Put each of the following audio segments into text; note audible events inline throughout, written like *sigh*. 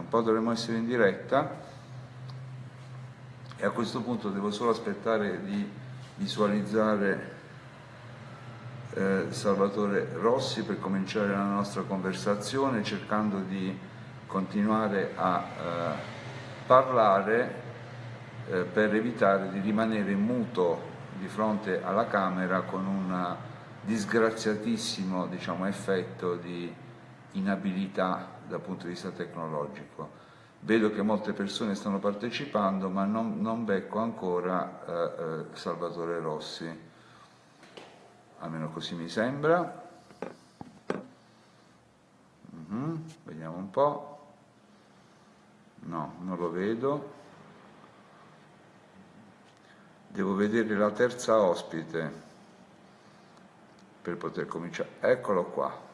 un po' dovremmo essere in diretta. E a questo punto devo solo aspettare di visualizzare eh, Salvatore Rossi per cominciare la nostra conversazione cercando di continuare a eh, parlare eh, per evitare di rimanere muto di fronte alla Camera con un disgraziatissimo diciamo, effetto di inabilità dal punto di vista tecnologico. Vedo che molte persone stanno partecipando, ma non, non becco ancora eh, eh, Salvatore Rossi, almeno così mi sembra. Mm -hmm. Vediamo un po'. No, non lo vedo. Devo vedere la terza ospite per poter cominciare. Eccolo qua.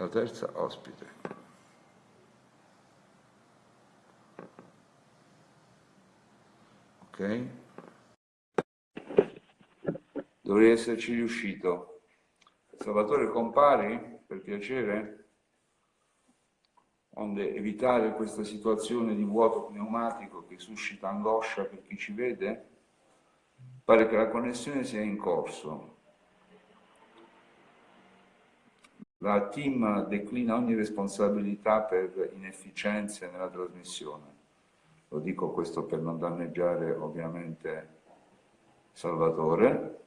La terza ospite. Ok? Dovrei esserci riuscito. Salvatore, compari per piacere? onde evitare questa situazione di vuoto pneumatico che suscita angoscia per chi ci vede, pare che la connessione sia in corso. La team declina ogni responsabilità per inefficienze nella trasmissione. Lo dico questo per non danneggiare ovviamente Salvatore.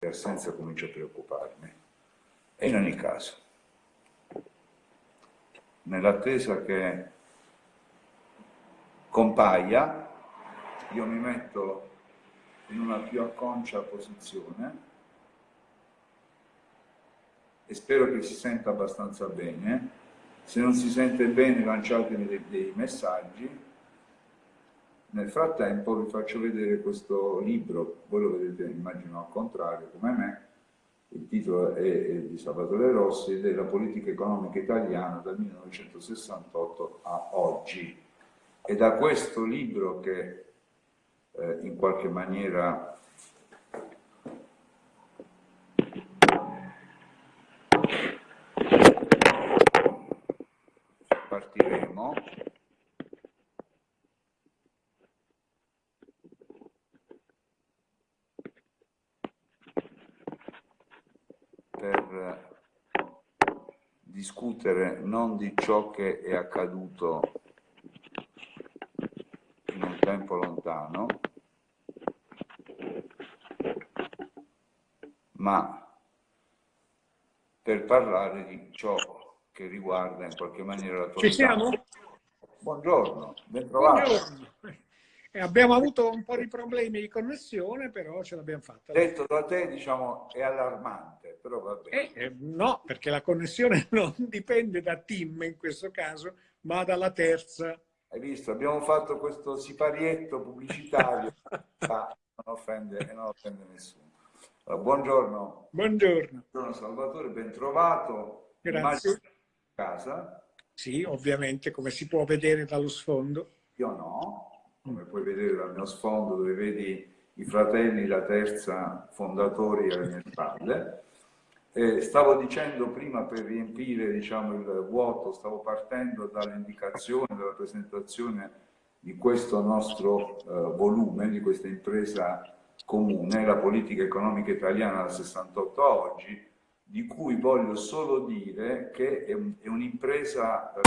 E assenza comincia a preoccuparmi. E in ogni caso, nell'attesa che compaia, io mi metto in una più acconcia posizione e spero che si senta abbastanza bene. Se non si sente bene lanciatemi dei, dei messaggi. Nel frattempo vi faccio vedere questo libro, voi lo vedete immagino al contrario come me, il titolo è, di Salvatore Rossi ed è La politica economica italiana dal 1968 a oggi. È da questo libro che eh, in qualche maniera partiremo. Per discutere non di ciò che è accaduto in un tempo lontano, ma per parlare di ciò che riguarda in qualche maniera la tua Ci siamo? Buongiorno, ben trovato. Buongiorno. Eh, abbiamo avuto un po' di problemi di connessione, però ce l'abbiamo fatta. Detto da te, diciamo, è allarmante, però va bene. Eh, eh, no, perché la connessione *laughs* non dipende da team in questo caso, ma dalla terza. Hai visto, abbiamo fatto questo siparietto pubblicitario, *laughs* non offende, non offende nessuno. Allora, buongiorno. Buongiorno. Buongiorno Salvatore, ben trovato. Grazie. casa? Sì, ovviamente, come si può vedere dallo sfondo. Io no, come puoi vedere dal mio sfondo dove vedi i fratelli, la terza fondatori alle mie spalle. Eh, stavo dicendo prima per riempire diciamo, il vuoto, stavo partendo dall'indicazione, dalla presentazione di questo nostro eh, volume, di questa impresa comune, la politica economica italiana dal 68 a oggi, di cui voglio solo dire che è un'impresa eh,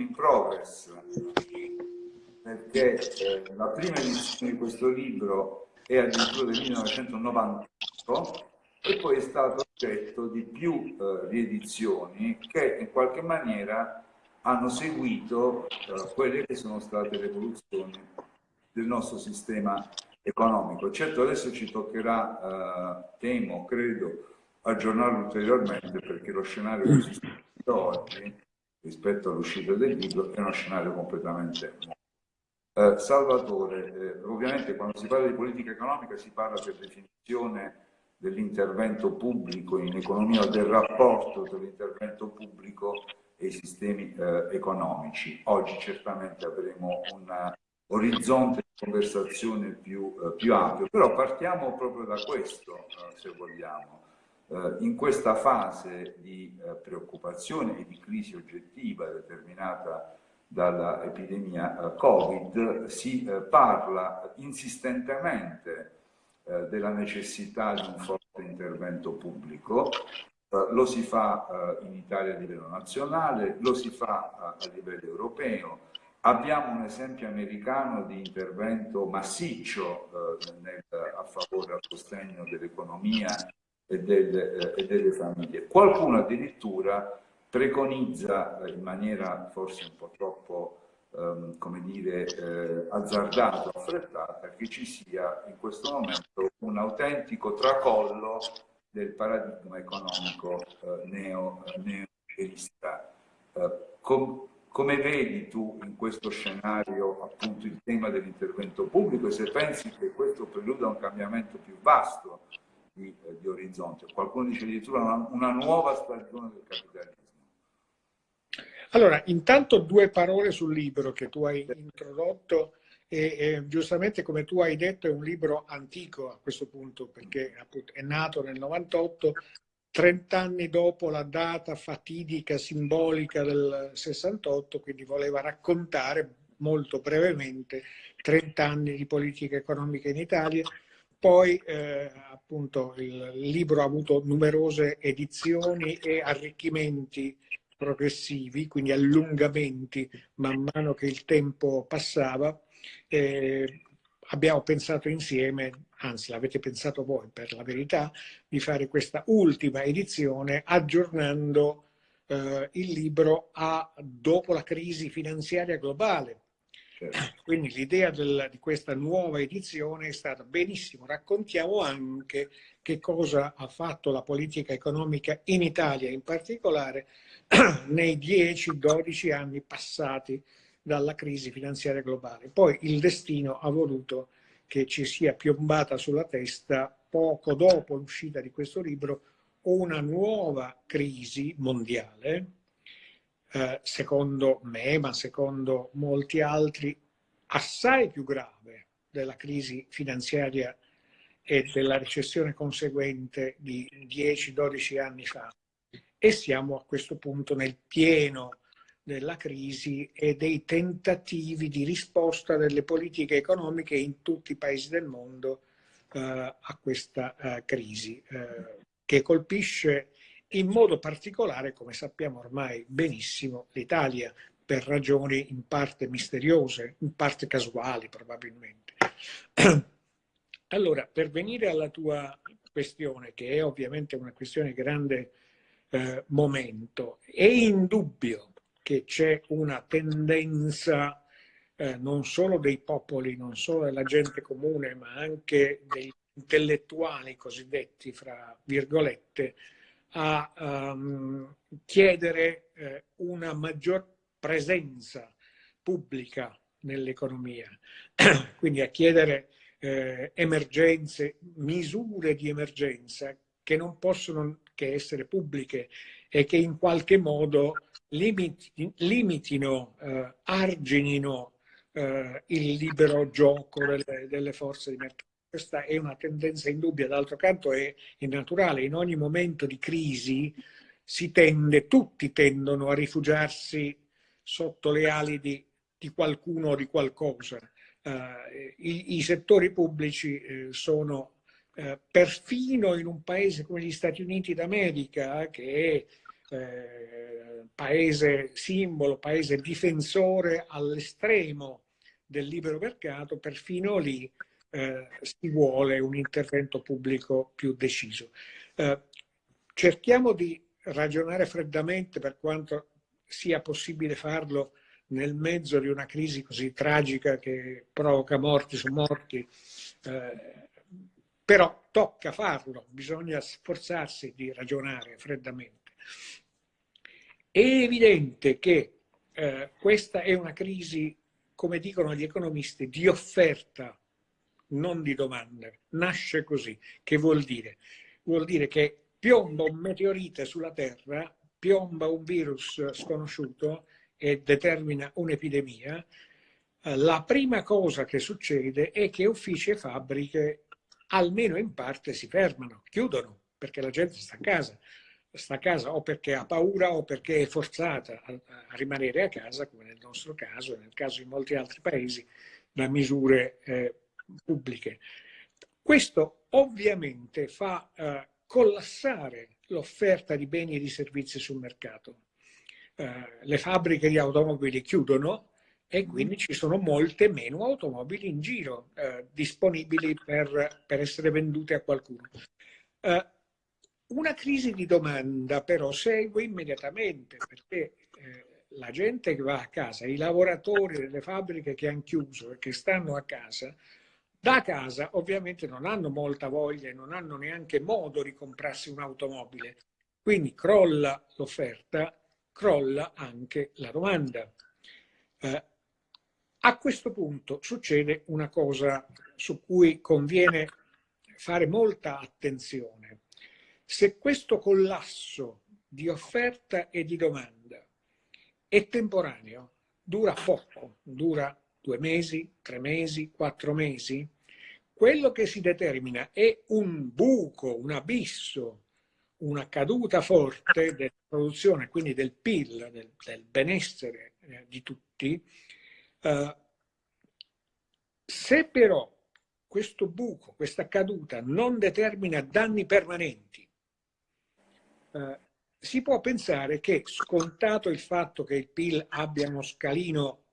in progress, perché eh, la prima edizione di questo libro è addirittura del 1998 e poi è stato oggetto di più eh, riedizioni che in qualche maniera hanno seguito eh, quelle che sono state le evoluzioni del nostro sistema economico. Certo adesso ci toccherà, eh, temo, credo, aggiornarlo ulteriormente perché lo scenario che esiste oggi rispetto all'uscita del libro è uno scenario completamente nuovo. Eh, Salvatore, eh, ovviamente quando si parla di politica economica si parla per definizione dell'intervento pubblico in economia o del rapporto tra l'intervento pubblico e i sistemi eh, economici. Oggi certamente avremo una orizzonte di conversazione più, eh, più ampio. Però partiamo proprio da questo, eh, se vogliamo. Eh, in questa fase di eh, preoccupazione e di crisi oggettiva determinata dall'epidemia eh, Covid si parla insistentemente della necessità di un forte intervento pubblico, lo si fa in Italia a livello nazionale, lo si fa a livello europeo, Abbiamo un esempio americano di intervento massiccio eh, a favore al sostegno dell'economia e, del, eh, e, delle famiglie. Qualcuno addirittura preconizza eh, in maniera forse un po' troppo ehm, come dire, eh, azzardata affrettata che ci sia in questo momento un autentico tracollo del paradigma economico eh, neo, eh, neoliberista. Com come vedi tu in questo scenario appunto il tema dell'intervento pubblico e se pensi che questo preluda a un cambiamento più vasto di, eh, di orizzonte? Qualcuno dice addirittura una, una nuova stagione del capitalismo. Allora, intanto due parole sul libro che tu hai introdotto e, e, giustamente come tu hai detto è un libro antico a questo punto perché appunto, è nato nel 98 30 anni dopo la data fatidica, simbolica del 68, quindi voleva raccontare molto brevemente 30 anni di politica economica in Italia. Poi eh, appunto il libro ha avuto numerose edizioni e arricchimenti progressivi, quindi allungamenti man mano che il tempo passava. Eh, abbiamo pensato insieme anzi l'avete pensato voi per la verità, di fare questa ultima edizione aggiornando eh, il libro a dopo la crisi finanziaria globale. Quindi l'idea di questa nuova edizione è stata benissimo, raccontiamo anche che cosa ha fatto la politica economica in Italia in particolare *clears throat* nei 10-12 anni passati dalla crisi finanziaria globale. Poi il destino ha voluto che ci sia piombata sulla testa poco dopo l'uscita di questo libro una nuova crisi mondiale, eh, secondo me, ma secondo molti altri, assai più grave della crisi finanziaria e della recessione conseguente di 10-12 anni fa. E siamo a questo punto nel pieno della crisi e dei tentativi di risposta delle politiche economiche in tutti i paesi del mondo eh, a questa eh, crisi, eh, che colpisce in modo particolare, come sappiamo ormai benissimo, l'Italia, per ragioni in parte misteriose, in parte casuali probabilmente. *clears throat* Allora, per venire alla tua questione, che è ovviamente una questione di grande eh, momento, è indubbio che c'è una tendenza eh, non solo dei popoli, non solo della gente comune, ma anche degli intellettuali cosiddetti, fra virgolette, a um, chiedere eh, una maggior presenza pubblica nell'economia, *clears throat* quindi a chiedere eh, emergenze, misure di emergenza che non possono che essere pubbliche e che in qualche modo limiti, limitino, eh, arginino eh, il libero gioco delle, delle, forze di mercato. Questa è una tendenza indubbia, d'altro canto è, è naturale, in ogni momento di crisi si tende, tutti tendono a rifugiarsi sotto le ali di, di qualcuno o di qualcosa. Uh, i, i, settori pubblici eh, sono eh, perfino in un paese come gli Stati Uniti d'America, che è eh, paese simbolo, paese difensore all'estremo del libero mercato, perfino lì eh, si vuole un intervento pubblico più deciso. Eh, cerchiamo di ragionare freddamente per quanto sia possibile farlo nel mezzo di una crisi così tragica che provoca morti su morti, eh, però tocca farlo, bisogna sforzarsi di ragionare freddamente. È evidente che eh, questa è una crisi, come dicono gli economisti, di offerta, non di domanda. Nasce così. Che vuol dire? Vuol dire che piomba un meteorite sulla Terra, piomba un virus sconosciuto e determina un'epidemia, la prima cosa che succede è che uffici e fabbriche, almeno in parte, si fermano, chiudono, perché la gente sta a casa. Sta a casa o perché ha paura o perché è forzata a, a rimanere a casa, come nel nostro caso e nel caso di molti altri paesi, da misure eh, pubbliche. Questo ovviamente fa eh, collassare l'offerta di beni e di servizi sul mercato. Eh, le fabbriche di automobili chiudono e quindi ci sono molte meno automobili in giro eh, disponibili per, per, essere vendute a qualcuno. Eh, una crisi di domanda però segue immediatamente perché eh, la gente che va a casa, i lavoratori delle fabbriche che hanno chiuso e che stanno a casa, da casa ovviamente non hanno molta voglia e non hanno neanche modo di comprarsi un'automobile. Quindi crolla l'offerta, crolla anche la domanda. Eh, a questo punto succede una cosa su cui conviene fare molta attenzione. Se questo collasso di offerta e di domanda è temporaneo, dura poco, dura due mesi, tre mesi, quattro mesi, quello che si determina è un buco, un abisso, una caduta forte della produzione, quindi del PIL, del, del benessere eh, di tutti, eh, se però questo buco, questa caduta non determina danni permanenti, eh, si può pensare che, scontato il fatto che il PIL abbia uno scalino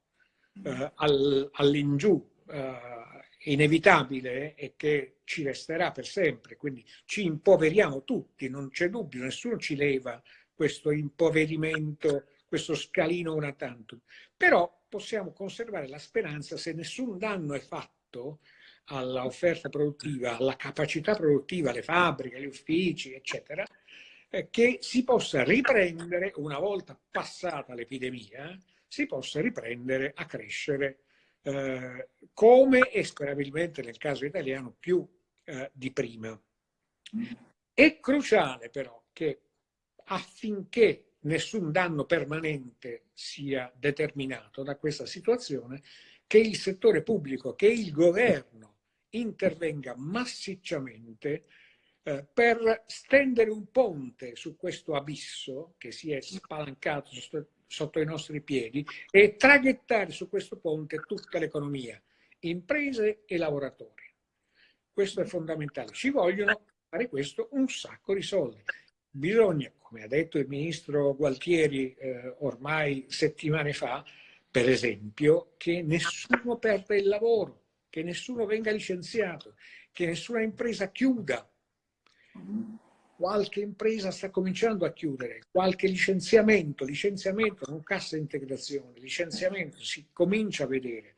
eh, all, all'ingiù eh, inevitabile e che ci resterà per sempre, quindi ci impoveriamo tutti, non c'è dubbio, nessuno ci leva questo impoverimento, questo scalino una tantum. Però possiamo conservare la speranza se nessun danno è fatto all'offerta produttiva, alla capacità produttiva, alle fabbriche, agli uffici, eccetera, eh, che si possa riprendere, una volta passata l'epidemia, si possa riprendere a crescere eh, come e sperabilmente nel caso italiano più eh, di prima. È cruciale però che affinché nessun danno permanente sia determinato da questa situazione, che il settore pubblico, che il governo intervenga massicciamente eh, per stendere un ponte su questo abisso che si è spalancato sotto i nostri piedi e traghettare su questo ponte tutta l'economia, imprese e lavoratori. Questo è fondamentale. Ci vogliono fare questo un sacco di soldi. Bisogna, come ha detto il ministro Gualtieri eh, ormai settimane fa, per esempio, che nessuno perda il lavoro, che nessuno venga licenziato, che nessuna impresa chiuda. Qualche impresa sta cominciando a chiudere, qualche licenziamento, licenziamento, non cassa integrazione, licenziamento si comincia a vedere.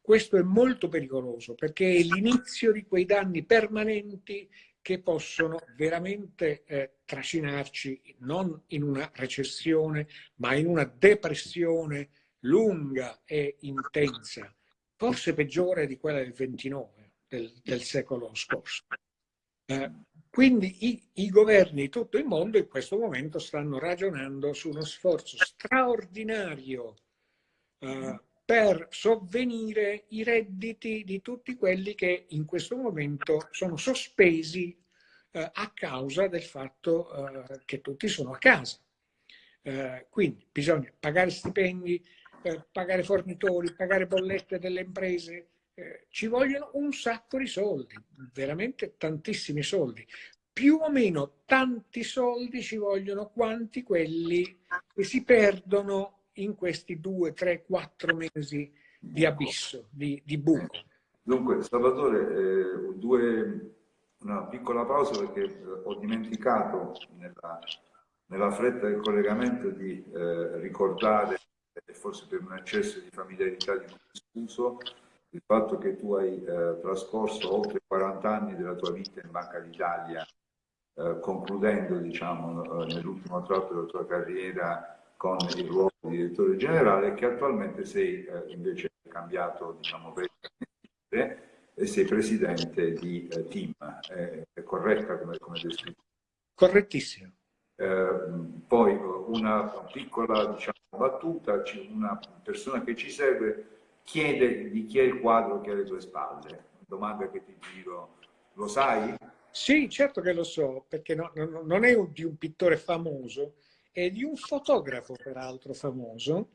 Questo è molto pericoloso perché è l'inizio di quei danni permanenti che possono veramente eh, trascinarci non in una recessione, ma in una depressione lunga e intensa, forse peggiore di quella del 29, del, del secolo scorso. Eh, quindi i, i, governi di tutto il mondo in questo momento stanno ragionando su uno sforzo straordinario eh, per sovvenire i redditi di tutti quelli che in questo momento sono sospesi eh, a causa del fatto eh, che tutti sono a casa. Eh, quindi bisogna pagare stipendi, eh, pagare fornitori, pagare bollette delle imprese, eh, ci vogliono un sacco di soldi, veramente tantissimi soldi. Più o meno tanti soldi ci vogliono quanti quelli che si perdono in questi due, tre, quattro mesi di abisso, di, di buco. Dunque, Salvatore, eh, due, una piccola pausa perché eh, ho dimenticato nella, nella, fretta del collegamento di eh, ricordare, e forse per un eccesso di familiarità di scuso, il fatto che tu hai eh, trascorso oltre 40 anni della tua vita in Banca d'Italia, eh, concludendo diciamo, eh, nell'ultimo tratto della tua carriera con il ruolo di direttore generale che attualmente sei eh, invece cambiato diciamo, e sei presidente di eh, team. È corretta come, come descritto? Correttissimo. Eh, poi una piccola diciamo, battuta, una persona che ci segue chiede di chi è il quadro che è alle tue spalle. Domanda che ti giro, lo sai? Sì, certo che lo so, perché no, no, non è di un pittore famoso, è di un fotografo peraltro famoso,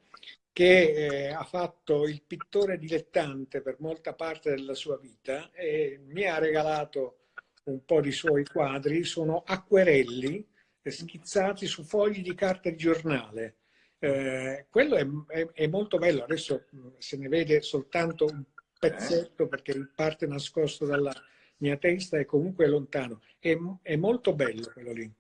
che eh, ha fatto il pittore dilettante per molta parte della sua vita e mi ha regalato un po' di suoi quadri, sono acquerelli schizzati su fogli di carta di giornale. Eh, quello è, è, è, molto bello, adesso se ne vede soltanto un pezzetto perché in parte nascosto dalla mia testa e comunque lontano. È, è molto bello quello lì.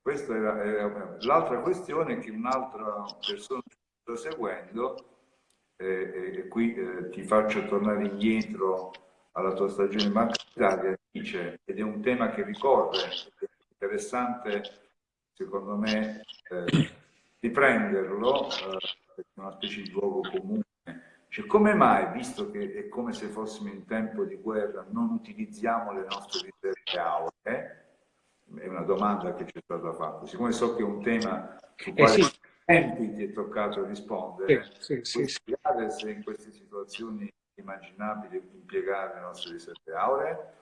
Questa era, era l'altra questione che un'altra persona sta seguendo, eh, e qui eh, ti faccio tornare indietro alla tua stagione Banca d'Italia, dice, ed è un tema che ricorre, interessante secondo me eh, riprenderlo, eh, è una specie di luogo comune. Cioè, come mai, visto che è come se fossimo in tempo di guerra, non utilizziamo le nostre riserve auree? È una domanda che ci è stata fatta. Siccome so che è un tema su quale eh sì. tempi ti è toccato rispondere, sì, sì, sì, spiegare se in queste situazioni è immaginabile impiegare le nostre riserve auree?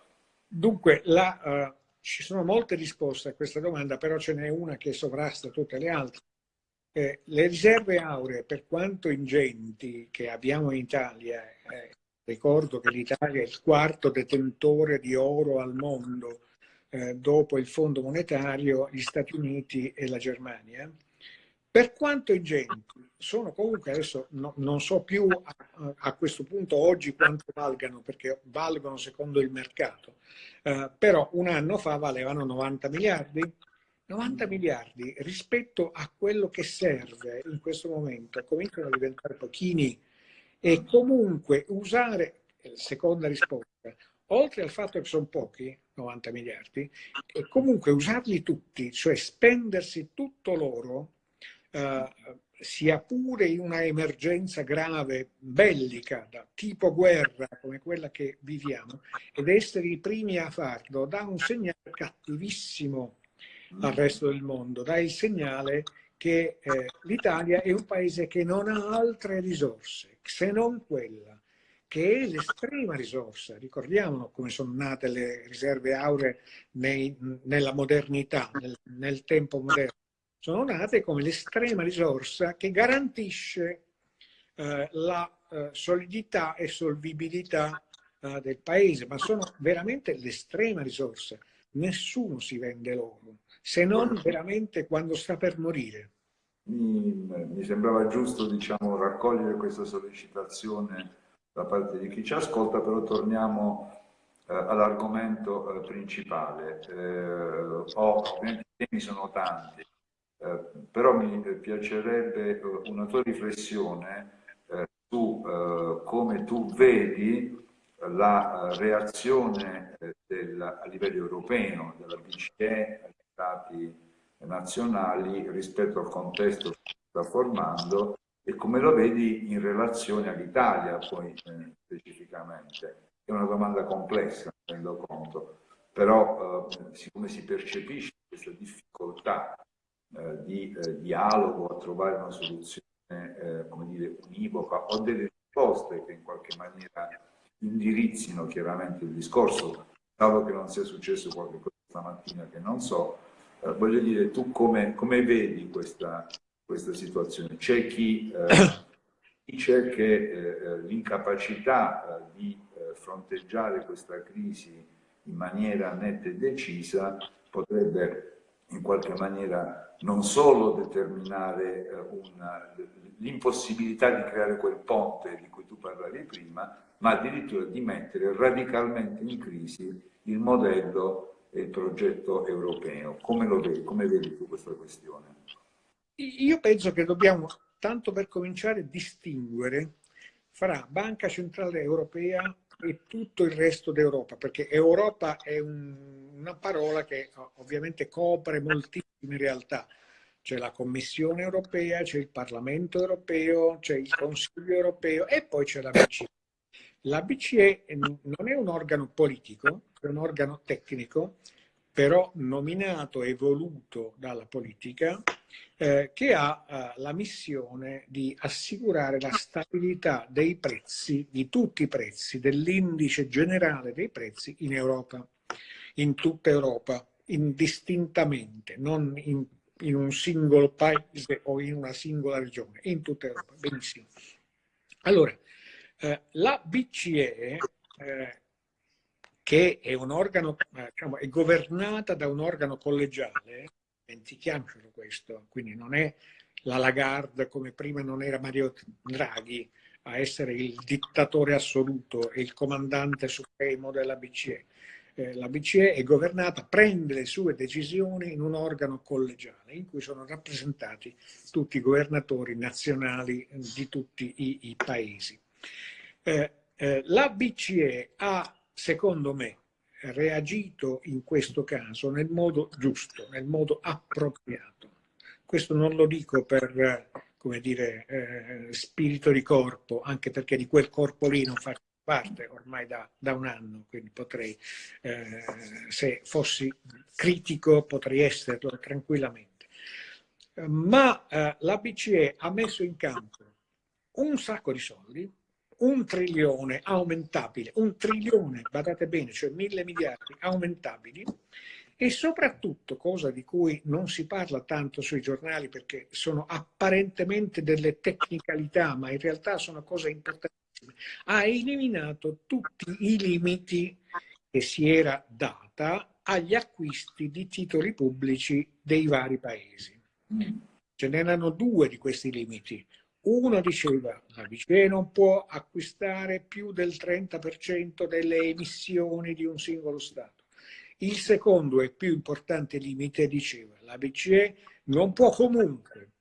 Dunque, la, uh, ci sono molte risposte a questa domanda, però ce n'è una che sovrasta tutte le altre. Eh, le riserve auree, per quanto ingenti che abbiamo in Italia, eh, ricordo che l'Italia è il quarto detentore di oro al mondo, eh, dopo il Fondo Monetario, gli Stati Uniti e la Germania, per quanto ingenti, sono comunque adesso no, non so più a, a, questo punto oggi quanto valgano, perché valgono secondo il mercato, eh, però un anno fa valevano 90 miliardi, 90 miliardi rispetto a quello che serve in questo momento cominciano a diventare pochini e comunque usare, eh, seconda risposta, oltre al fatto che sono pochi, 90 miliardi, e comunque usarli tutti, cioè spendersi tutto loro, eh, sia pure in una emergenza grave, bellica, da tipo guerra come quella che viviamo, ed essere i primi a farlo dà un segnale cattivissimo al resto del mondo, dà il segnale che eh, l'Italia è un paese che non ha altre risorse se non quella, che è l'estrema risorsa. Ricordiamo come sono nate le riserve auree nei, nella modernità, nel, nel, tempo moderno. Sono nate come l'estrema risorsa che garantisce eh, la eh, solidità e solvibilità eh, del paese, ma sono veramente l'estrema risorsa. Nessuno si vende l'oro se non veramente quando sta per morire. Mi, mi sembrava giusto diciamo, raccogliere questa sollecitazione da parte di chi ci ascolta, però torniamo eh, all'argomento eh, principale. Eh, ho, ovviamente i temi sono tanti, eh, però mi piacerebbe eh, una tua riflessione eh, su come tu vedi la reazione del, a livello europeo, della BCE, stati nazionali rispetto al contesto che si sta formando e come lo vedi in relazione all'Italia poi eh, specificamente. È una domanda complessa, mi rendo conto, però eh, siccome si percepisce questa difficoltà eh, di eh, dialogo a trovare una soluzione eh, come dire, univoca o delle risposte che in qualche maniera indirizzino chiaramente il discorso, salvo che non sia successo qualche cosa stamattina che non so, eh, voglio dire, tu come, come vedi questa, questa, situazione? C'è chi eh, *coughs* dice che eh, l'incapacità eh, di eh, fronteggiare questa crisi in maniera netta e decisa potrebbe in qualche maniera non solo determinare l'impossibilità di creare quel ponte di cui tu parlavi prima, ma addirittura di mettere radicalmente in crisi il modello il progetto europeo. Come lo vedi? Come vedi tu questa questione? Io penso che dobbiamo, tanto per cominciare, distinguere fra Banca Centrale Europea e tutto il resto d'Europa, perché Europa è un, una parola che ovviamente copre moltissime realtà. C'è la Commissione Europea, c'è il Parlamento Europeo, c'è il Consiglio Europeo e poi c'è la BCE. La BCE non è un organo politico, è un organo tecnico, però nominato e voluto dalla politica eh, che ha eh, la missione di assicurare la stabilità dei prezzi, di tutti i prezzi, dell'indice generale dei prezzi in Europa, in tutta Europa, indistintamente, non in, in un singolo paese o in una singola regione, in tutta Europa. Benissimo. Allora, eh, la BCE eh, che è organo, diciamo, è governata da un organo collegiale, dimentichiamocelo questo, quindi non è la Lagarde come prima non era Mario Draghi a essere il dittatore assoluto e il comandante supremo della BCE. Eh, la BCE è governata, prende le sue decisioni in un organo collegiale in cui sono rappresentati tutti i governatori nazionali di tutti i, i paesi. Eh, eh, la BCE ha secondo me, reagito in questo caso nel modo giusto, nel modo appropriato. Questo non lo dico per, come dire, eh, spirito di corpo, anche perché di quel corpo lì non faccio parte ormai da, da un anno, quindi potrei, eh, se fossi critico, potrei esserlo tranquillamente. Ma eh, la BCE ha messo in campo un sacco di soldi, un trilione aumentabile, un trilione, badate bene, cioè mille miliardi aumentabili, e soprattutto, cosa di cui non si parla tanto sui giornali perché sono apparentemente delle tecnicalità, ma in realtà sono cose importantissime, ha eliminato tutti i limiti che si era data agli acquisti di titoli pubblici dei vari paesi. Mm. Ce n'erano due di questi limiti. Uno diceva la BCE non può acquistare più del 30% delle emissioni di un singolo Stato. Il secondo e più importante limite diceva la BCE non può comunque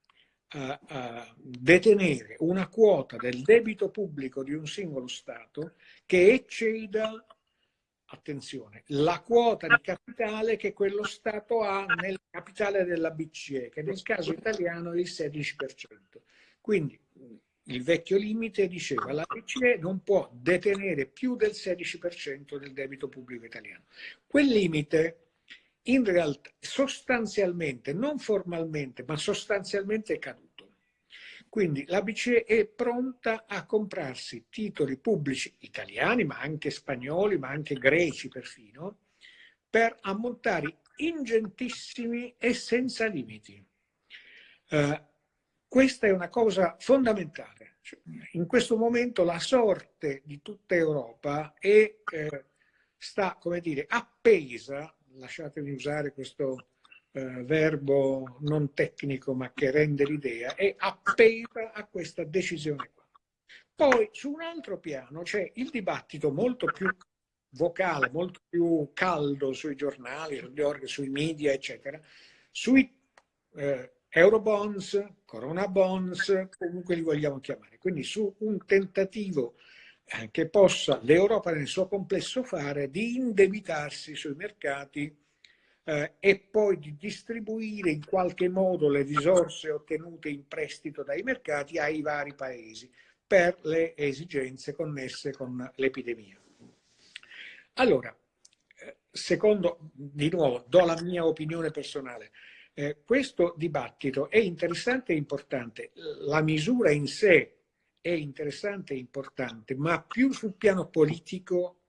uh, uh, detenere una quota del debito pubblico di un singolo Stato che ecceda attenzione, la quota di capitale che quello Stato ha nel capitale della BCE, che nel caso italiano è il 16%. Quindi il vecchio limite diceva la BCE non può detenere più del 16% del debito pubblico italiano. Quel limite in realtà sostanzialmente, non formalmente, ma sostanzialmente è caduto. Quindi la BCE è pronta a comprarsi titoli pubblici italiani, ma anche spagnoli, ma anche greci perfino, per ammontari ingentissimi e senza limiti. Uh, questa è una cosa fondamentale. In questo momento la sorte di tutta Europa è, eh, sta, come dire, appesa, lasciatemi usare questo eh, verbo non tecnico ma che rende l'idea, è appesa a questa decisione qua. Poi su un altro piano c'è il dibattito molto più vocale, molto più caldo sui giornali, sui media, eccetera, sui eh, Eurobonds, Corona Bonds, comunque li vogliamo chiamare. Quindi su un tentativo eh, che possa l'Europa nel suo complesso fare di indebitarsi sui mercati eh, e poi di distribuire in qualche modo le risorse ottenute in prestito dai mercati ai vari paesi per le esigenze connesse con l'epidemia. Allora, eh, secondo, di nuovo, do la mia opinione personale, eh, questo dibattito è interessante e importante. La misura in sé è interessante e importante, ma più sul piano politico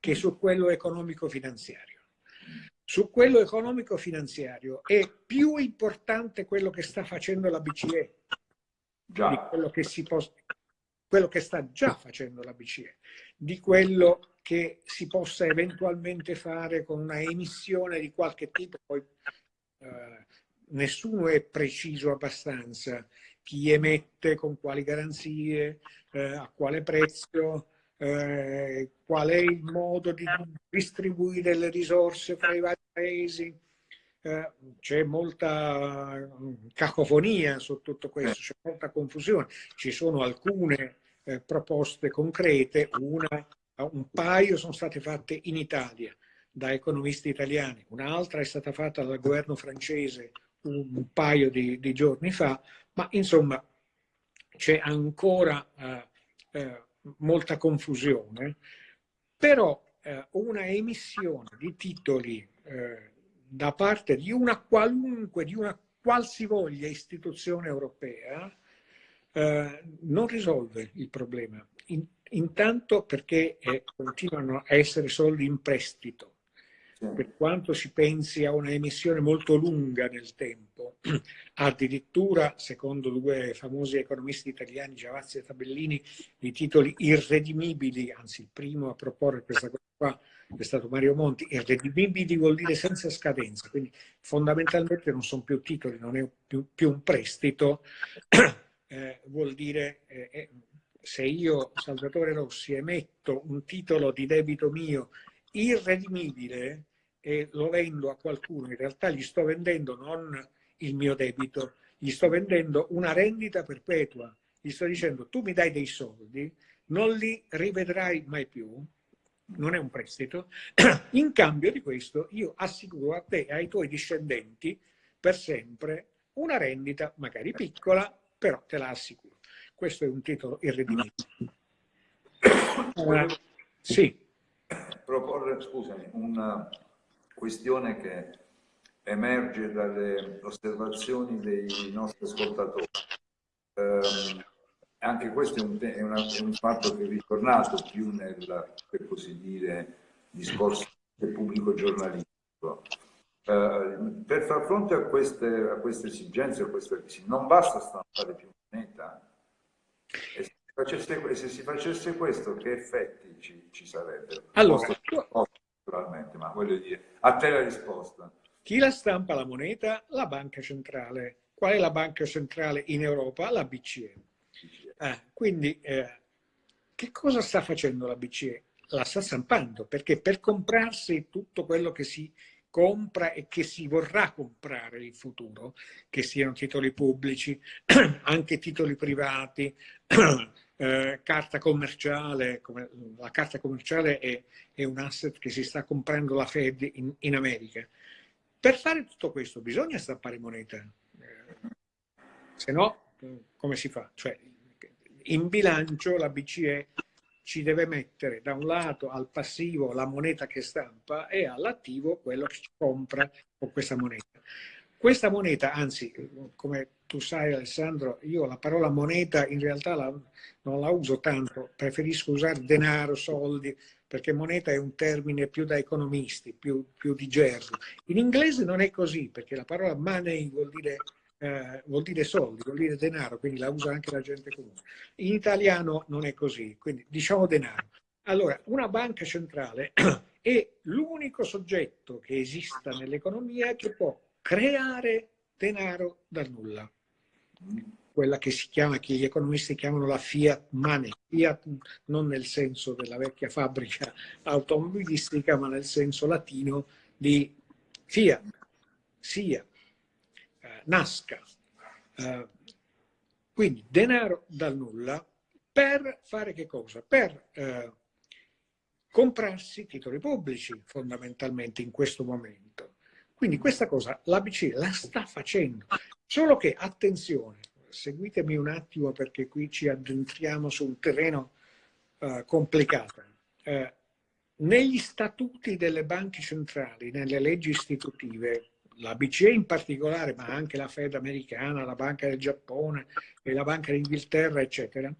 che su quello economico-finanziario. Su quello economico-finanziario è più importante quello che sta facendo la BCE di quello che, quello che sta già facendo la BCE, di quello che si possa eventualmente fare con una emissione di qualche tipo, poi eh, nessuno è preciso abbastanza chi emette, con quali garanzie, eh, a quale prezzo, eh, qual è il modo di distribuire le risorse fra i vari paesi. Eh, c'è molta mm, cacofonia su tutto questo, c'è molta confusione. Ci sono alcune eh, proposte concrete, una, un paio sono state fatte in Italia da economisti italiani, un'altra è stata fatta dal governo francese un paio di, di giorni fa, ma insomma c'è ancora eh, eh, molta confusione, però eh, una emissione di titoli eh, da parte di una qualunque, di una qualsivoglia istituzione europea eh, non risolve il problema. In, intanto perché eh, continuano a essere soldi in prestito, per quanto si pensi a una emissione molto lunga nel tempo. *clears throat* Addirittura, secondo due famosi economisti italiani, Giavazzi e Tabellini, i titoli irredimibili, anzi il primo a proporre questa cosa qua è stato Mario Monti, irredimibili vuol dire senza scadenza, quindi fondamentalmente non sono più titoli, non è più, più un prestito, *clears throat* eh, vuol dire eh, eh, se io, Salvatore Rossi, emetto un titolo di debito mio irredimibile e lo vendo a qualcuno, in realtà gli sto vendendo non il mio debito, gli sto vendendo una rendita perpetua, gli sto dicendo tu mi dai dei soldi, non li rivedrai mai più, non è un prestito, *clears throat* in cambio di questo io assicuro a te e ai tuoi discendenti per sempre una rendita magari piccola, però te la assicuro. Questo è un titolo irredimibile. Sì. Proporre, scusami, una questione che emerge dalle osservazioni dei nostri ascoltatori. Eh, anche questo è un, è, una, è un, fatto che è ritornato più nel, per così dire, discorso del pubblico giornalistico. Eh, per far fronte a queste, a queste esigenze, a queste crisi, non basta stampare più moneta. E se, si facesse, se si facesse questo, che effetti ci, ci sarebbero? Allora, naturalmente, ma voglio dire, a te la risposta. Chi la stampa la moneta? La banca centrale. Qual è la banca centrale in Europa? La BCE. Ah, quindi, eh, che cosa sta facendo la BCE? La sta stampando, perché per comprarsi tutto quello che si compra e che si vorrà comprare in futuro, che siano titoli pubblici, *clears throat* anche titoli privati, *clears throat* eh, carta commerciale, come, la carta commerciale è, è, un asset che si sta comprando la Fed in, in America. Per fare tutto questo bisogna stampare moneta, eh, se no come si fa? Cioè, in bilancio la BCE ci deve mettere da un lato al passivo la moneta che stampa e all'attivo quello che compra con questa moneta. Questa moneta, anzi, come tu sai Alessandro, io la parola moneta in realtà la, non la uso tanto, preferisco usare denaro, soldi, perché moneta è un termine più da economisti, più, più di gergo. In inglese non è così, perché la parola money vuol dire, eh, vuol dire soldi, vuol dire denaro, quindi la usa anche la gente comune. In italiano non è così, quindi diciamo denaro. Allora, una banca centrale *clears throat* è l'unico soggetto che esista nell'economia che può creare denaro dal nulla. Quella che si chiama, che gli economisti chiamano la fiat money. Fiat non nel senso della vecchia fabbrica automobilistica, ma nel senso latino di fiat, sia, eh, nasca. Eh, quindi denaro dal nulla per fare che cosa? Per eh, comprarsi titoli pubblici fondamentalmente in questo momento quindi questa cosa la BCE la sta facendo, solo che, attenzione, seguitemi un attimo perché qui ci addentriamo su un terreno uh, complicato. Uh, negli statuti delle banche centrali, nelle leggi istitutive, la BCE in particolare, ma anche la Fed americana, la Banca del Giappone e la Banca d'Inghilterra, eccetera,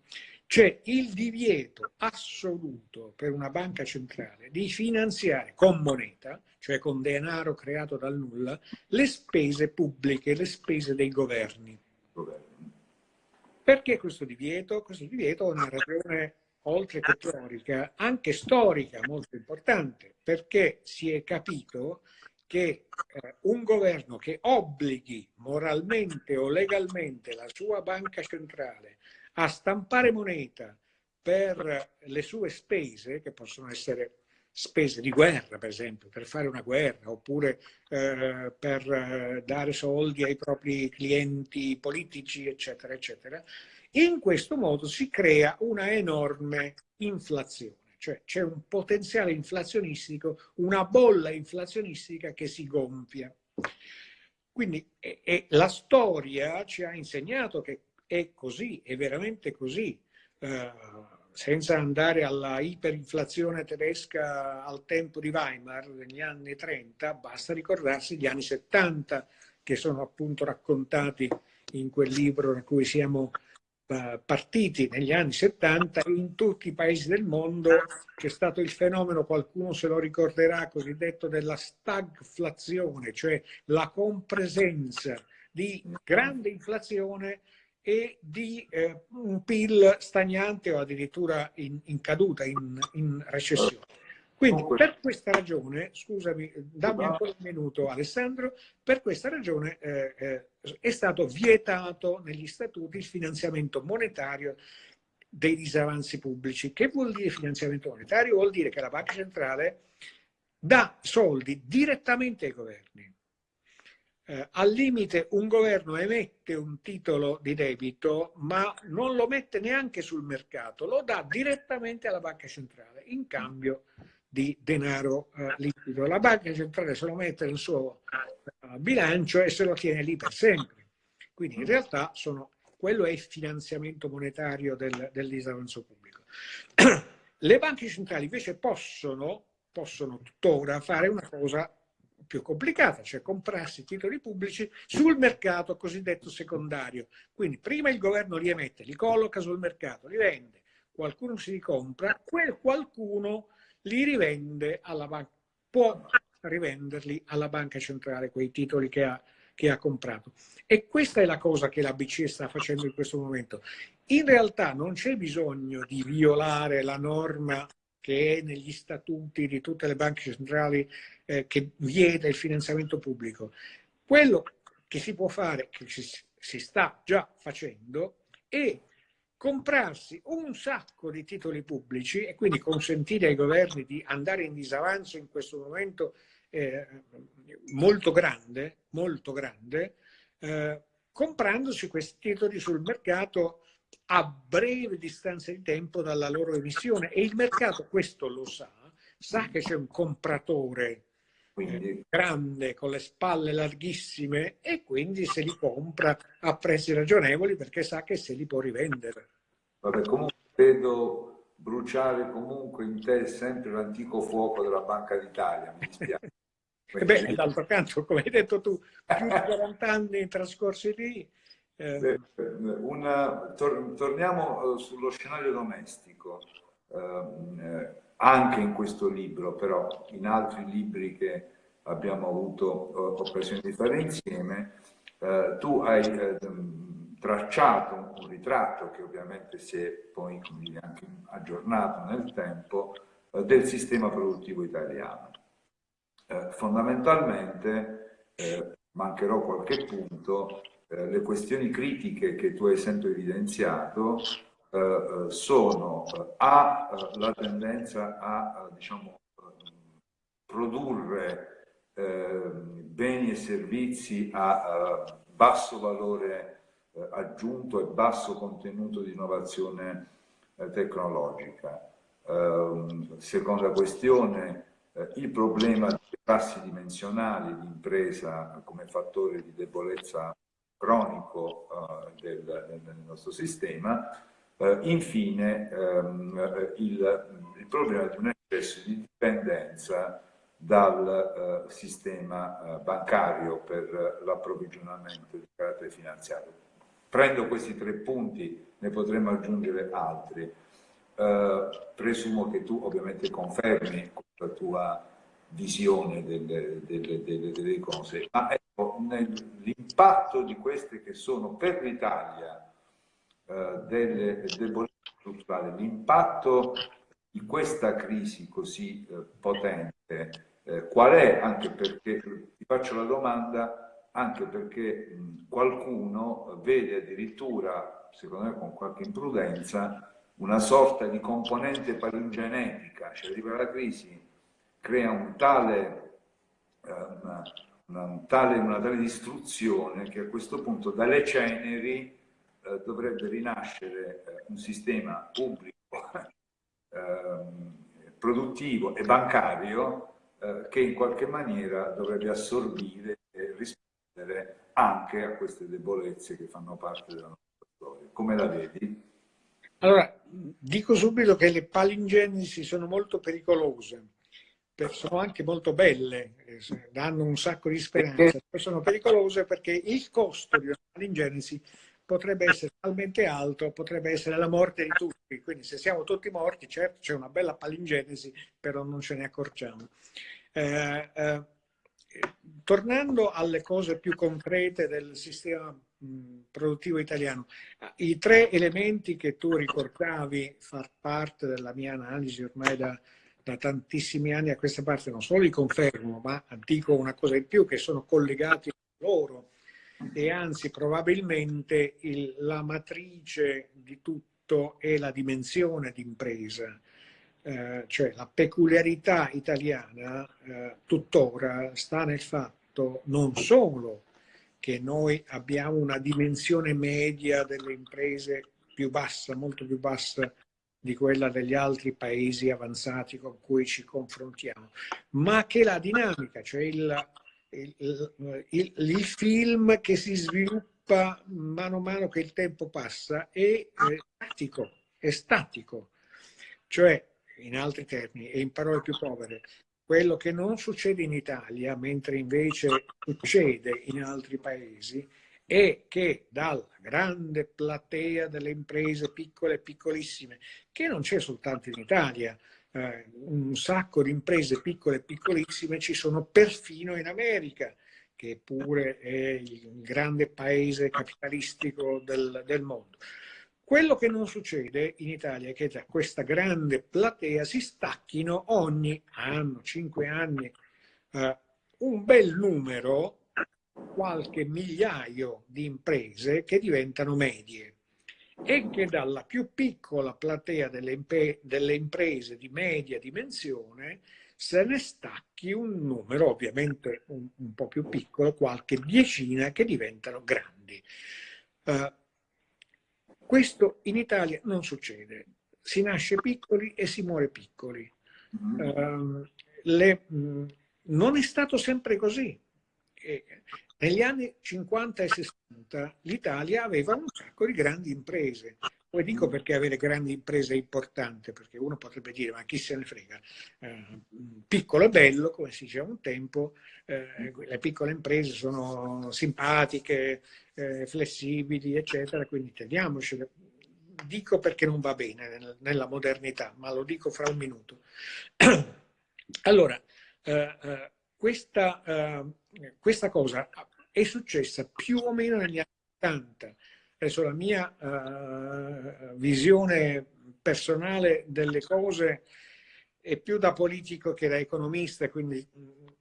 c'è il divieto assoluto per una banca centrale di finanziare con moneta, cioè con denaro creato dal nulla, le spese pubbliche, le spese dei governi. Perché questo divieto? Questo divieto ha una ragione oltre che teorica, anche storica molto importante, perché si è capito che eh, un governo che obblighi moralmente o legalmente la sua banca centrale a stampare moneta per le sue spese, che possono essere spese di guerra, per esempio, per fare una guerra, oppure eh, per eh, dare soldi ai propri clienti politici, eccetera, eccetera, in questo modo si crea una enorme inflazione, cioè c'è un potenziale inflazionistico, una bolla inflazionistica che si gonfia. Quindi e, e la storia ci ha insegnato che è così, è veramente così. Uh, senza andare alla iperinflazione tedesca al tempo di Weimar negli anni 30, basta ricordarsi gli anni 70, che sono appunto raccontati in quel libro da cui siamo uh, partiti negli anni 70 in tutti i paesi del mondo c'è stato il fenomeno, qualcuno se lo ricorderà, cosiddetto della stagflazione, cioè la compresenza di grande inflazione e di eh, un PIL stagnante o addirittura in, in caduta, in, in recessione. Quindi per questa ragione, scusami, dammi ancora un minuto Alessandro, per questa ragione eh, eh, è stato vietato negli statuti il finanziamento monetario dei disavanzi pubblici. Che vuol dire finanziamento monetario? Vuol dire che la Banca Centrale dà soldi direttamente ai governi. Eh, al limite un governo emette un titolo di debito ma non lo mette neanche sul mercato, lo dà direttamente alla Banca Centrale in cambio di denaro eh, liquido. La banca centrale se lo mette nel suo uh, bilancio e se lo tiene lì per sempre. Quindi in realtà sono, quello è il finanziamento monetario del, del pubblico. *clears throat* Le banche centrali invece possono, possono tuttora fare una cosa più complicata, cioè comprarsi titoli pubblici sul mercato cosiddetto secondario. Quindi prima il governo li emette, li colloca sul mercato, li vende, qualcuno si li compra, quel qualcuno li rivende alla banca, può rivenderli alla banca centrale, quei titoli che ha, che ha comprato. E questa è la cosa che la BCE sta facendo in questo momento. In realtà non c'è bisogno di violare la norma che è negli statuti di tutte le banche centrali eh, che vieta il finanziamento pubblico. Quello che si può fare, che si, si sta già facendo, è comprarsi un sacco di titoli pubblici e quindi consentire ai governi di andare in disavanzo in questo momento eh, molto grande, molto grande, eh, comprandosi questi titoli sul mercato a breve distanza di tempo dalla loro emissione e il mercato questo lo sa, sa che c'è un compratore quindi, grande con le spalle larghissime e quindi se li compra a prezzi ragionevoli perché sa che se li può rivendere. Vabbè, comunque vedo bruciare comunque in te sempre l'antico fuoco della Banca d'Italia, mi dispiace. *laughs* Beh, d'altro canto, come hai detto tu, più di 40 anni trascorsi lì. Eh... Una, tor torniamo eh, sullo scenario domestico. Ehm, eh, anche in questo libro, però in altri libri che abbiamo avuto eh, occasione di fare insieme, eh, tu hai eh, tracciato un ritratto che ovviamente si è poi anche aggiornato nel tempo eh, del sistema produttivo italiano. Eh, fondamentalmente, eh, mancherò qualche punto, le questioni critiche che tu hai sempre evidenziato eh, eh, sono eh, A, la tendenza a diciamo, produrre beni e servizi a basso valore aggiunto e basso contenuto di innovazione tecnologica. seconda questione, il problema dei passi dimensionali di impresa come fattore di debolezza cronico del, del nostro sistema Uh, infine, um, il, il, problema di un eccesso di dipendenza dal uh, sistema uh, bancario per l'approvvigionamento di carattere finanziario. Prendo questi tre punti, ne potremmo aggiungere altri. presumo che tu ovviamente confermi la tua visione delle, delle, delle, delle cose, ma ecco, l'impatto di queste che sono per l'Italia eh, delle debolezze strutturali, l'impatto di questa crisi così eh, potente, eh, qual è? Anche perché, ti faccio la domanda, anche perché mh, qualcuno vede addirittura, secondo me con qualche imprudenza, una sorta di componente palingenetica, cioè arriva la crisi, crea un tale, eh, una, una, un tale, una tale distruzione che a questo punto dalle ceneri eh, dovrebbe rinascere eh, un sistema pubblico, *laughs* ehm, produttivo e bancario eh, che in qualche maniera dovrebbe assorbire e rispondere anche a queste debolezze che fanno parte della nostra storia. Come la vedi? Allora, dico subito che le palingenesi sono molto pericolose sono anche molto belle, eh, danno un sacco di speranza, sono pericolose perché il costo di una palingenesi potrebbe essere talmente alto, potrebbe essere la morte di tutti. Quindi se siamo tutti morti, certo c'è una bella palingenesi, però non ce ne accorgiamo. Eh, eh, tornando alle cose più concrete del sistema produttivo italiano, i tre elementi che tu ricordavi far parte della mia analisi ormai da, da tantissimi anni a questa parte, non solo li confermo, ma dico una cosa in più, che sono collegati loro e anzi probabilmente il, la matrice di tutto è la dimensione d'impresa. Eh, cioè la peculiarità italiana eh, tuttora sta nel fatto non solo che noi abbiamo una dimensione media delle imprese più bassa, molto più bassa di quella degli altri paesi avanzati con cui ci confrontiamo, ma che la dinamica, cioè il, il, il, il film che si sviluppa mano a mano che il tempo passa è, è statico, è statico, cioè in altri termini e in parole più povere, quello che non succede in Italia, mentre invece succede in altri paesi, è che dalla grande platea delle imprese piccole e piccolissime, che non c'è soltanto in Italia, eh, un sacco di imprese piccole e piccolissime ci sono perfino in America, che pure è il grande paese capitalistico del, del mondo. Quello che non succede in Italia è che da questa grande platea si stacchino ogni anno, cinque anni, eh, un bel numero, qualche migliaio di imprese che diventano medie e che dalla più piccola platea delle, delle imprese di media dimensione se ne stacchi un numero, ovviamente un, un po' più piccolo, qualche decina che diventano grandi. Uh, questo in Italia non succede. Si nasce piccoli e si muore piccoli. Uh, le, mh, non è stato sempre così. E negli anni 50 e 60 l'Italia aveva un sacco di grandi imprese. Poi dico perché avere grandi imprese è importante, perché uno potrebbe dire, ma chi se ne frega, eh, piccolo e bello, come si diceva un tempo, eh, le piccole imprese sono simpatiche, eh, flessibili, eccetera, quindi teniamocele. Dico perché non va bene nella modernità, ma lo dico fra un minuto. *clears throat* allora, eh, eh, questa, eh, questa cosa è successa più o meno negli anni 80, adesso la mia uh, visione personale delle cose è più da politico che da economista, quindi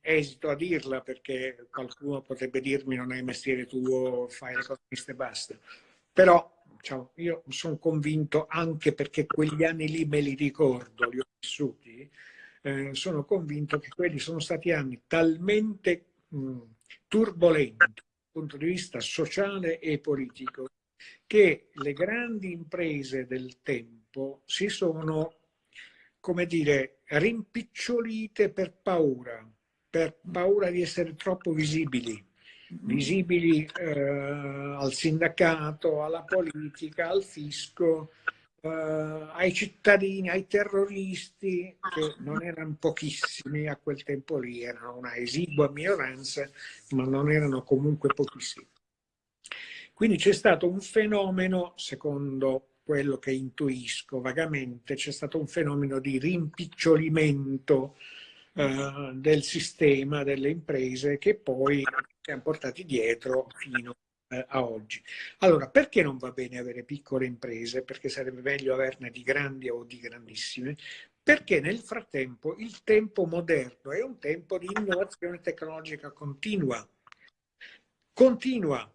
esito a dirla perché qualcuno potrebbe dirmi non è mestiere tuo, fai l'economista e basta. Però diciamo, io sono convinto, anche perché quegli anni lì me li ricordo, li ho vissuti, eh, sono convinto che quelli sono stati anni talmente mh, turbolenti dal punto di vista sociale e politico che le grandi imprese del tempo si sono, come dire, rimpicciolite per paura, per paura di essere troppo visibili, visibili eh, al sindacato, alla politica, al fisco, eh, ai cittadini, ai terroristi, che non erano pochissimi a quel tempo lì, erano una esigua minoranza, ma non erano comunque pochissimi. Quindi c'è stato un fenomeno, secondo quello che intuisco vagamente, c'è stato un fenomeno di rimpicciolimento eh, del sistema, delle imprese, che poi ci hanno portati dietro fino eh, a oggi. Allora, perché non va bene avere piccole imprese? Perché sarebbe meglio averne di grandi o di grandissime? Perché nel frattempo il tempo moderno è un tempo di innovazione tecnologica continua. Continua,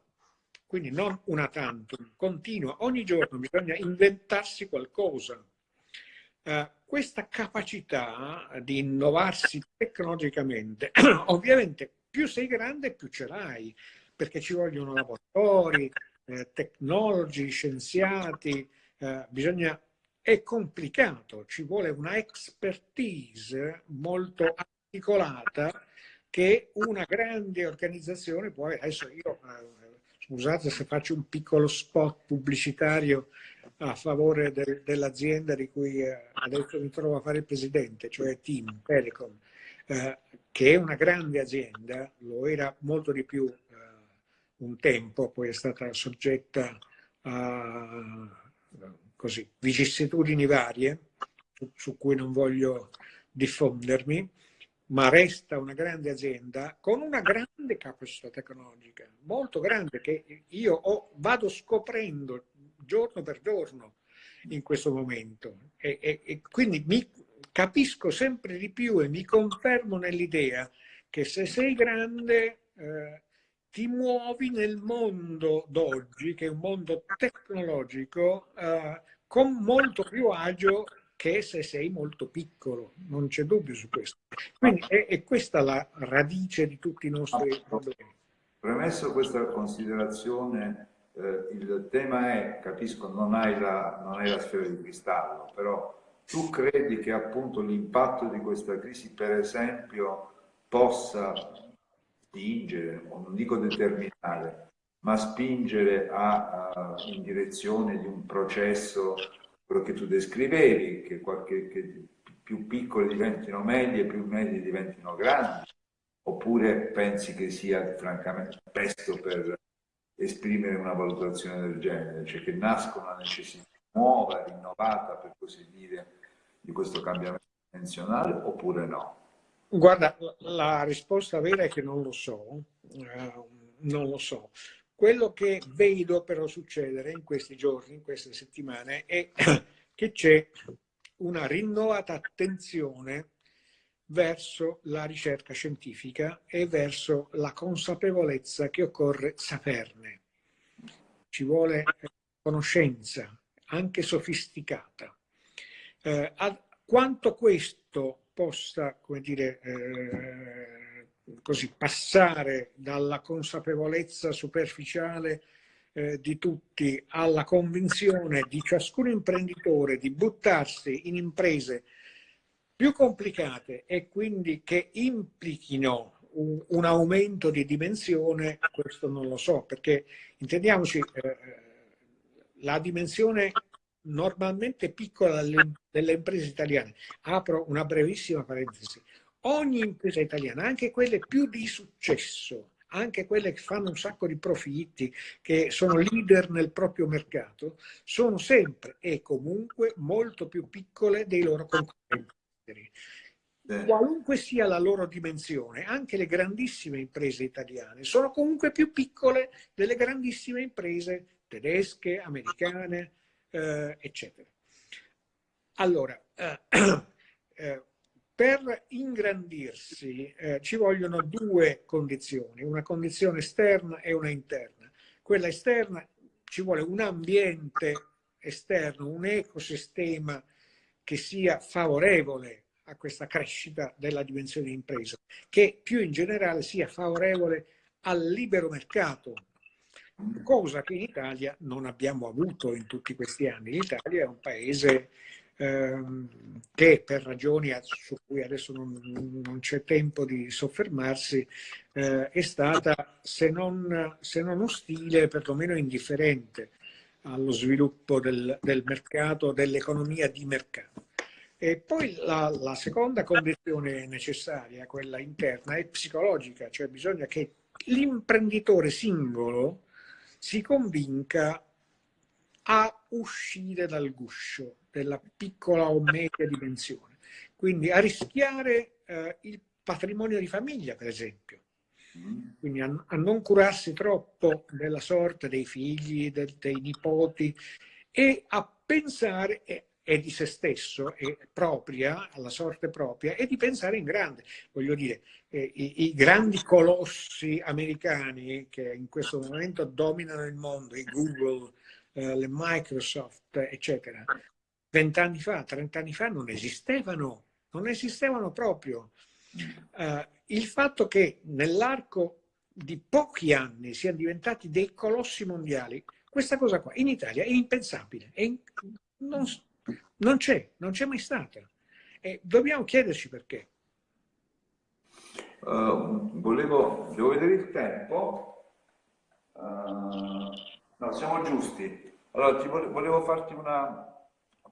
quindi non una tantum, continua, ogni giorno bisogna inventarsi qualcosa. Uh, questa capacità di innovarsi tecnologicamente, *clears throat* ovviamente più sei grande più ce l'hai, perché ci vogliono lavoratori, eh, tecnologi, scienziati, eh, bisogna, è complicato, ci vuole una expertise molto articolata che una grande organizzazione può avere. Adesso io eh, Scusate se faccio un piccolo spot pubblicitario a favore de, dell'azienda di cui eh, adesso mi trovo a fare il presidente, cioè Team Telecom. eh, che è una grande azienda, lo era molto di più un tempo, poi è stata soggetta a così, vicissitudini varie, su, cui non voglio diffondermi, ma resta una grande azienda con una grande capacità tecnologica, molto grande, che io ho, vado scoprendo giorno per giorno in questo momento. E, e, e quindi mi capisco sempre di più e mi confermo nell'idea che se sei grande eh, ti muovi nel mondo d'oggi, che è un mondo tecnologico, eh, con molto più agio che se sei molto piccolo, non c'è dubbio su questo. Quindi è, è, questa la radice di tutti i nostri problemi. Premesso questa considerazione, eh, il tema è, capisco, non hai, la, non hai la sfera di cristallo, però tu credi che appunto l'impatto di questa crisi, per esempio, possa spingere, o non dico determinare, ma spingere a, a, in direzione di un processo quello che tu descrivevi, che, qualche, che più piccole diventino medie, più medie diventino grandi, oppure pensi che sia francamente presto per esprimere una valutazione del genere, cioè che nasca una necessità nuova, rinnovata, per così dire, di questo cambiamento dimensionale, oppure no? Guarda, la risposta vera è che non lo so, uh, non lo so. Quello che vedo però succedere in questi giorni, in queste settimane, è *coughs* che c'è una rinnovata attenzione verso la ricerca scientifica e verso la consapevolezza che occorre saperne. Ci vuole conoscenza, anche sofisticata. Eh, quanto questo possa, come dire, eh, così, passare dalla consapevolezza superficiale eh, di tutti alla convinzione di ciascun imprenditore di buttarsi in imprese più complicate e quindi che implichino un, un aumento di dimensione, questo non lo so, perché intendiamoci, eh, la dimensione normalmente piccola delle, imprese italiane, apro una brevissima parentesi, ogni impresa italiana, anche quelle più di successo, anche quelle che fanno un sacco di profitti, che sono leader nel proprio mercato, sono sempre e comunque molto più piccole dei loro concorrenti. Qualunque sia la loro dimensione, anche le grandissime imprese italiane sono comunque più piccole delle grandissime imprese tedesche, americane, eh, eccetera. Allora, eh, *clears throat* eh, per ingrandirsi eh, ci vogliono due condizioni, una condizione esterna e una interna. Quella esterna ci vuole un ambiente esterno, un ecosistema che sia favorevole a questa crescita della dimensione di impresa, che più in generale sia favorevole al libero mercato, cosa che in Italia non abbiamo avuto in tutti questi anni. L'Italia è un paese ehm, che per ragioni su cui adesso non, non c'è tempo di soffermarsi, eh, è stata se non, se non ostile, perlomeno indifferente allo sviluppo del, del mercato, dell'economia di mercato. E poi la, la, seconda condizione necessaria, quella interna, è psicologica, cioè bisogna che l'imprenditore singolo si convinca a uscire dal guscio della piccola o media dimensione. Quindi a rischiare eh, il patrimonio di famiglia, per esempio. Quindi a, a, non curarsi troppo della sorte dei figli, del, dei nipoti e a pensare, e, e di se stesso, e propria, alla sorte propria, e di pensare in grande. Voglio dire, eh, i, i, grandi colossi americani che in questo momento dominano il mondo, i Google, eh, le Microsoft, eccetera, vent'anni fa, trent'anni fa non esistevano, non esistevano proprio. Uh, il fatto che nell'arco di pochi anni siano diventati dei colossi mondiali, questa cosa qua in Italia è impensabile, è in, non, non c'è, non c'è mai stata. E dobbiamo chiederci perché. Uh, volevo, devo vedere il tempo. Uh, no, siamo giusti. Allora, volevo farti una,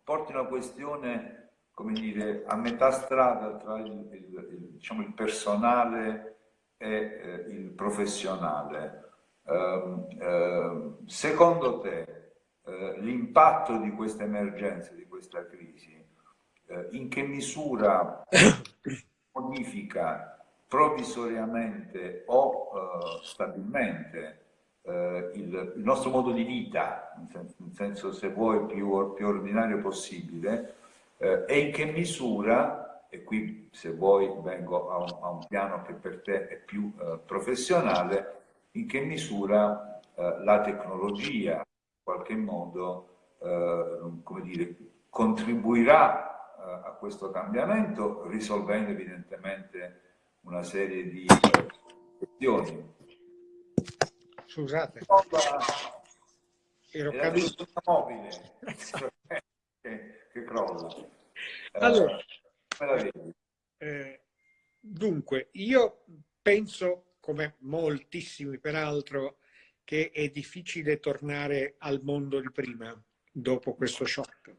porti una questione come dire, a metà strada tra il, il, il, diciamo, il personale e eh, il professionale. Uh, secondo te uh, l'impatto di questa emergenza, di questa crisi, eh, in che misura *coughs* modifica provvisoriamente o stabilmente il, il, nostro modo di vita, nel senso se vuoi più, più ordinario possibile, eh, e in che misura, e qui se vuoi vengo a un, a un piano che per te è più eh, professionale, in che misura eh, la tecnologia qualche modo eh, come dire, contribuirà eh, a questo cambiamento risolvendo evidentemente una serie di questioni. Scusate. Ero caduto mobile. *laughs* che crolla. Allora, eh, dunque, io penso, come moltissimi peraltro, che è difficile tornare al mondo di prima dopo questo shock.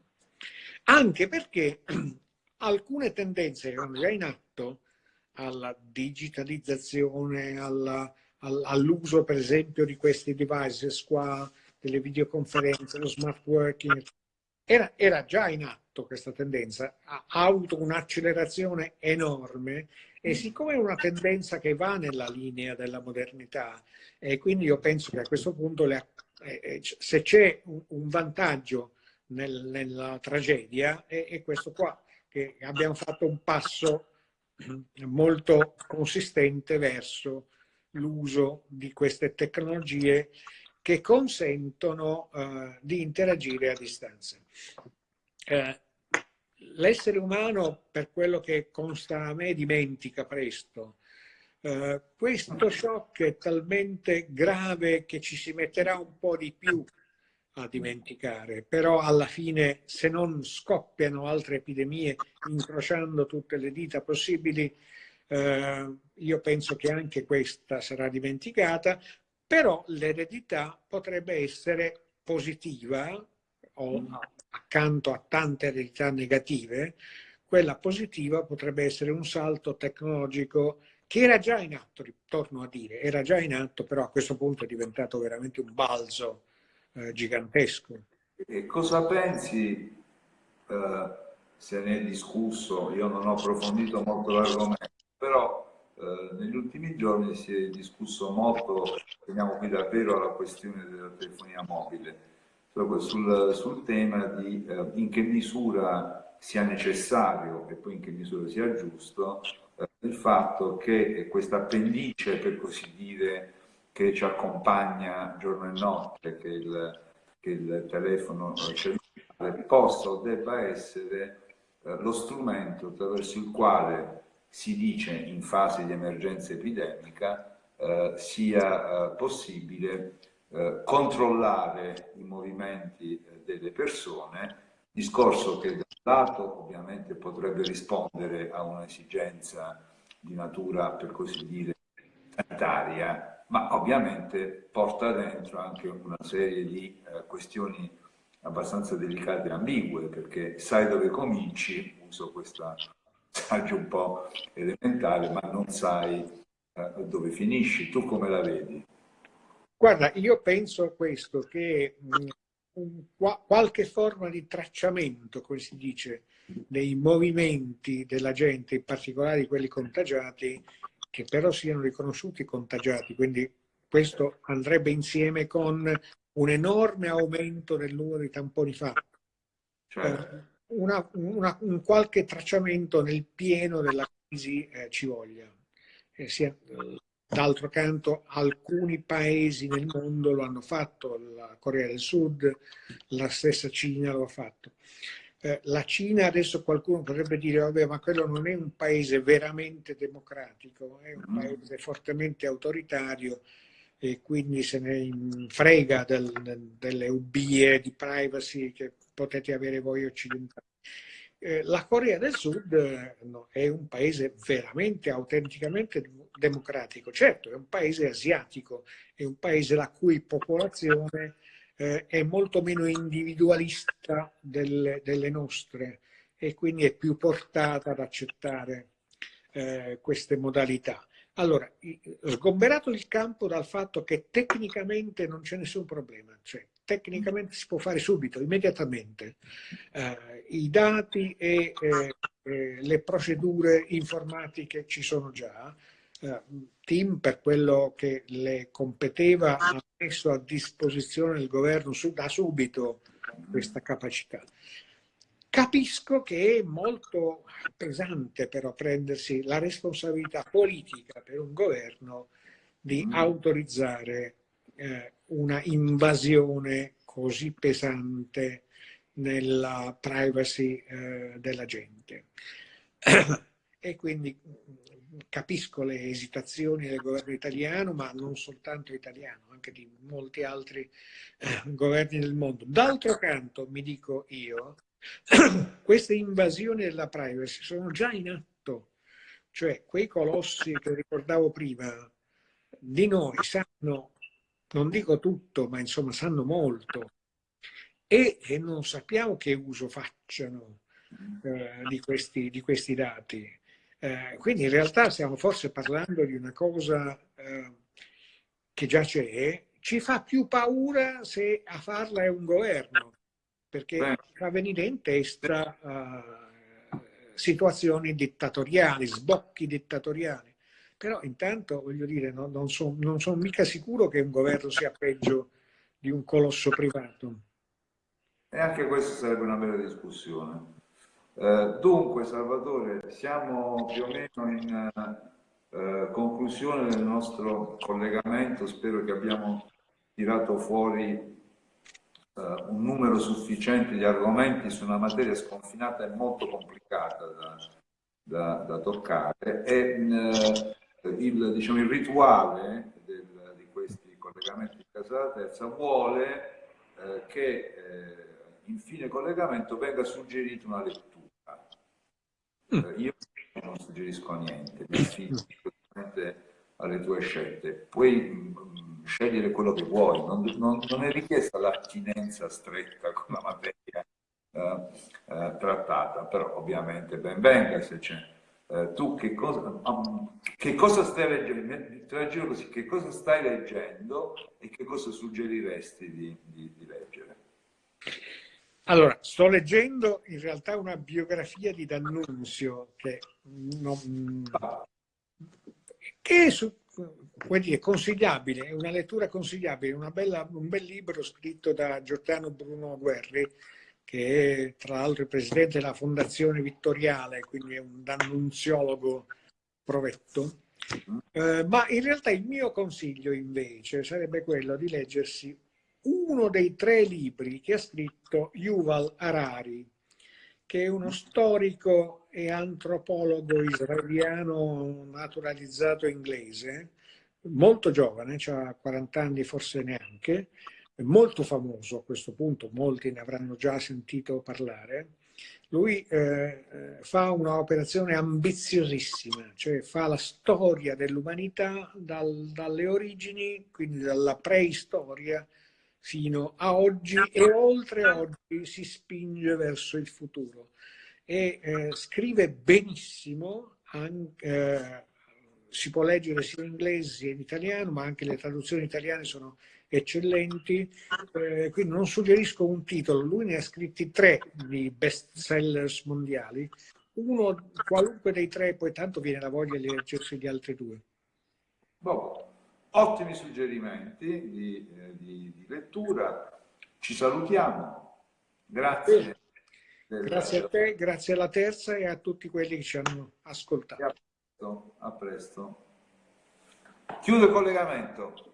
Anche perché *clears throat* alcune tendenze che erano già in atto alla digitalizzazione, all'uso per esempio di questi devices qua, delle videoconferenze, lo smart working, era, era già in atto questa tendenza, ha avuto un'accelerazione enorme e siccome è una tendenza che va nella linea della modernità, e quindi io penso che a questo punto le, eh, eh se c'è un, vantaggio nel, nella tragedia è, è questo qua, che abbiamo fatto un passo *clears throat* molto consistente verso l'uso di queste tecnologie che consentono uh, di interagire a distanza. Uh, L'essere umano, per quello che consta a me, dimentica presto. Uh, questo shock è talmente grave che ci si metterà un po' di più a dimenticare, però alla fine se non scoppiano altre epidemie incrociando tutte le dita possibili, eh, io penso che anche questa sarà dimenticata, però l'eredità potrebbe essere positiva o mm. accanto a tante eredità negative, quella positiva potrebbe essere un salto tecnologico che era già in atto, torno a dire, era già in atto, però a questo punto è diventato veramente un balzo eh, gigantesco. E cosa pensi, eh, se ne è discusso, io non ho approfondito molto l'argomento, però eh, negli ultimi giorni si è discusso molto, veniamo qui davvero alla questione della telefonia mobile, sul, sul tema di eh, in che misura sia necessario e poi in che misura sia giusto eh, il fatto che questa appendice, per così dire, che ci accompagna giorno e notte, che il, che il telefono cellulare possa o debba essere eh, lo strumento attraverso il quale si dice in fase di emergenza epidemica eh, sia eh, possibile eh, controllare i movimenti eh, delle persone, discorso che da un lato ovviamente potrebbe rispondere a un'esigenza di natura, per così dire, sanitaria, ma ovviamente porta dentro anche una serie di eh, questioni abbastanza delicate e ambigue, perché sai dove cominci, uso questa passaggio un po' elementare, ma non sai eh, dove finisci. Tu come la vedi? Guarda, io penso a questo, che mm, un, qualche forma di tracciamento, come si dice, dei movimenti della gente, in particolare quelli contagiati, che però siano riconosciuti contagiati, quindi questo andrebbe insieme con un enorme aumento del numero di tamponi fatti. Certo. Eh, una, una, un qualche tracciamento nel pieno della crisi eh, ci voglia. Eh, sia, d'altro canto alcuni paesi nel mondo lo hanno fatto, la Corea del Sud, la stessa Cina lo ha fatto. Eh, la Cina adesso qualcuno potrebbe dire vabbè ma quello non è un paese veramente democratico, è un mm. paese fortemente autoritario e quindi se ne frega del, del, delle ubbie di privacy che potete avere voi occidentali. Eh, la Corea del Sud eh, no, è un paese veramente, autenticamente democratico. Certo, è un paese asiatico, è un paese la cui popolazione eh, è molto meno individualista delle, delle nostre e quindi è più portata ad accettare eh, queste modalità. Allora, sgomberato il campo dal fatto che tecnicamente non c'è nessun problema, cioè tecnicamente si può fare subito, immediatamente, eh, i dati e eh, le procedure informatiche ci sono già, eh, Tim per quello che le competeva ha messo a disposizione del governo da subito questa capacità. Capisco che è molto pesante però prendersi la responsabilità politica per un governo di mm. autorizzare eh, una invasione così pesante nella privacy eh, della gente. e quindi mm, capisco le esitazioni del governo italiano, ma non soltanto italiano, anche di molti altri eh, governi del mondo. D'altro canto, mi dico io, *clears throat* queste invasioni della privacy sono già in atto, cioè quei colossi che ricordavo prima di noi sanno, non dico tutto, ma insomma sanno molto e, e non sappiamo che uso facciano eh, di, questi, di, questi, dati. Eh, quindi in realtà stiamo forse parlando di una cosa eh, che già c'è, ci fa più paura se a farla è un governo perché Beh. avvenire in testa uh, situazioni dittatoriali, sbocchi dittatoriali. Però intanto, voglio dire, no, non sono son mica sicuro che un governo sia peggio di un colosso privato. E anche questa sarebbe una bella discussione. Eh, dunque, Salvatore, siamo più o meno in eh, conclusione del nostro collegamento. Spero che abbiamo tirato fuori uh, un numero sufficiente di argomenti su una materia sconfinata e molto complicata da, da, da toccare e uh, il, diciamo, il, rituale del, di questi collegamenti di casa della terza vuole uh, che in fine collegamento venga suggerita una lettura. Mm. io non suggerisco niente, mi affido alle tue scelte. Puoi mm, scegliere quello che vuoi, non, non, non è richiesta l'attinenza stretta con la materia eh, eh, trattata, però ovviamente ben venga se c'è. Eh, tu che cosa, um, che cosa, stai leggendo? Te la giro così, che cosa stai leggendo e che cosa suggeriresti di, di, di leggere? Allora, sto leggendo in realtà una biografia di D'Annunzio che, non, ah. che su, dire, consigliabile, è una lettura consigliabile, bella, un bel libro scritto da Giordano Bruno Guerri, che è tra l'altro il presidente della Fondazione Vittoriale, quindi è un annunziologo provetto. Eh, ma in realtà il mio consiglio invece sarebbe quello di leggersi uno dei tre libri che ha scritto Yuval Harari, che è uno storico e antropologo israeliano naturalizzato inglese, molto giovane, ha 40 anni forse neanche, molto famoso a questo punto, molti ne avranno già sentito parlare. Lui eh, eh fa un'operazione ambiziosissima, cioè fa la storia dell'umanità dal, dalle origini, quindi dalla preistoria, fino a oggi e oltre oggi si spinge verso il futuro. E eh, scrive benissimo, anche, eh, si può leggere sia in inglese sia in italiano, ma anche le traduzioni italiane sono eccellenti, eh, quindi non suggerisco un titolo, lui ne ha scritti tre di best sellers mondiali, uno qualunque dei tre, poi tanto viene la voglia di leggersi gli altri due. Boh ottimi suggerimenti di, eh, di, di lettura. Ci salutiamo. Grazie. Grazie a te, grazie alla terza e a tutti quelli che ci hanno ascoltato. A presto. A presto. Chiudo il collegamento.